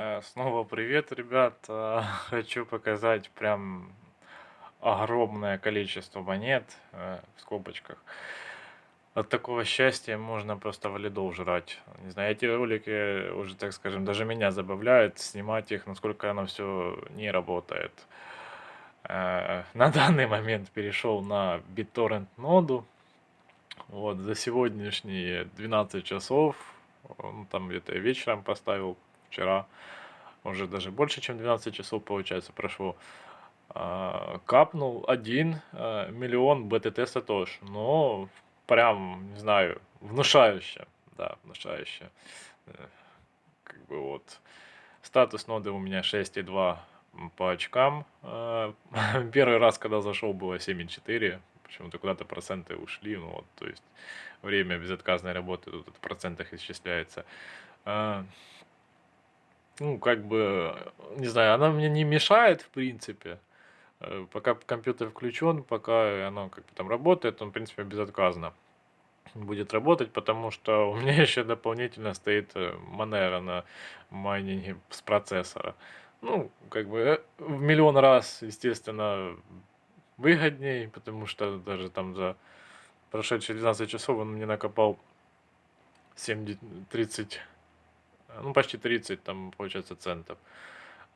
Э, снова привет, ребят. Э, Хочу показать прям огромное количество монет э, в скобочках. От такого счастья можно просто валидол жрать. Не знаю, эти ролики уже, так скажем, даже меня забавляют снимать их, насколько оно все не работает. На данный момент перешел на BitTorrent ноду. Вот, за сегодняшние 12 часов, ну, там где-то вечером поставил вчера, уже даже больше, чем 12 часов, получается, прошло. А, капнул один а, миллион БТТ Сатош. Но прям, не знаю, внушающе. Да, внушающе. Э, Как бы вот. Статус ноды у меня 6,2 по очкам. А, Первый раз, когда зашел, было 7,4. Почему-то куда-то проценты ушли. Ну вот, то есть время безотказной работы тут в процентах исчисляется. Ну, как бы, не знаю, она мне не мешает, в принципе. Э, Пока компьютер включен, пока оно как бы там работает, он, в принципе, безотказно будет работать, потому что у меня еще дополнительно стоит э, Monero на майнинге с процессора. Ну, как бы э, в миллион раз, естественно, выгодней, потому что даже там за прошедшие 12 часов он мне накопал 70, 30 Э, ну, почти 30, там, получается, центов.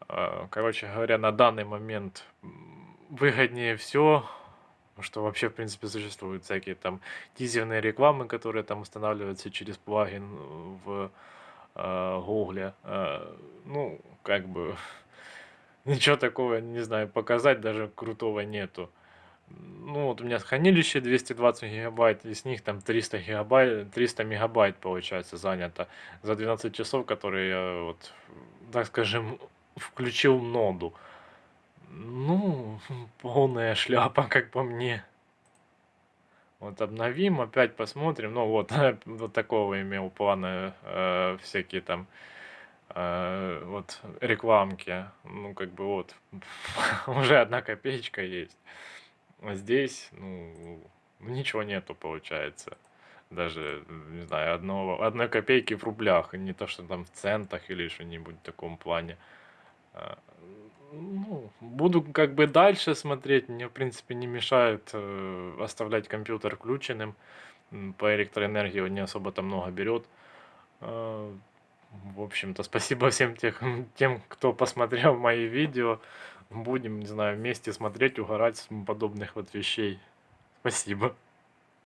А, Короче говоря, на данный момент выгоднее все, что вообще, в принципе, существуют всякие там тизерные рекламы, которые там устанавливаются через плагин в э, Гугле. Э, Ну, как бы, ничего такого, не знаю, показать даже крутого нету. Ну, вот у меня хранилище 220 гигабайт, из них там 300 гигабайт, 300 мегабайт, получается, занято за 12 часов, которые я, вот, так скажем, включил ноду. Ну, полная шляпа, как по мне. Вот обновим, опять посмотрим. Ну вот, вот такого имел планы э, всякие там э, вот рекламки. Ну как бы вот уже одна копеечка есть. А здесь, ну, ничего нету, получается. Даже, не знаю, одного, одной копейки в рублях, не то, что там в центах или что-нибудь в таком плане. А, Ну, буду как бы дальше смотреть, мне, в принципе, не мешает э, оставлять компьютер включенным. По электроэнергии он не особо там много берет. А, В общем-то, спасибо всем тех, тем, кто посмотрел мои видео. Будем, не знаю, вместе смотреть, угорать с подобных вот вещей. Спасибо.